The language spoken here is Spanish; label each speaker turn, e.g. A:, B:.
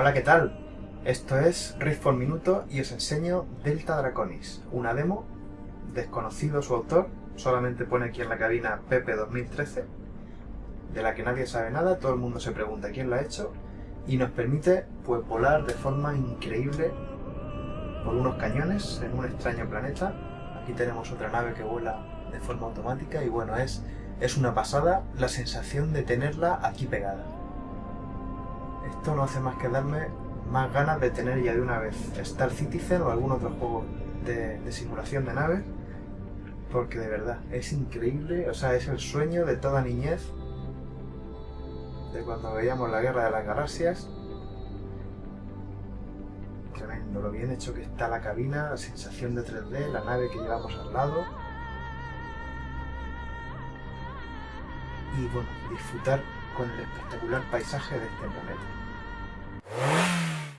A: Hola, ¿qué tal? Esto es Rift por Minuto y os enseño Delta Draconis, una demo, desconocido su autor, solamente pone aquí en la cabina Pepe 2013, de la que nadie sabe nada, todo el mundo se pregunta quién lo ha hecho, y nos permite pues volar de forma increíble por unos cañones en un extraño planeta. Aquí tenemos otra nave que vuela de forma automática y bueno, es, es una pasada la sensación de tenerla aquí pegada. Esto no hace más que darme más ganas de tener ya de una vez Star Citizen o algún otro juego de, de simulación de naves porque de verdad es increíble, o sea, es el sueño de toda niñez de cuando veíamos la Guerra de las Galaxias. Tremendo, lo bien hecho que está la cabina, la sensación de 3D, la nave que llevamos al lado. Y bueno, disfrutar con el espectacular paisaje de este planeta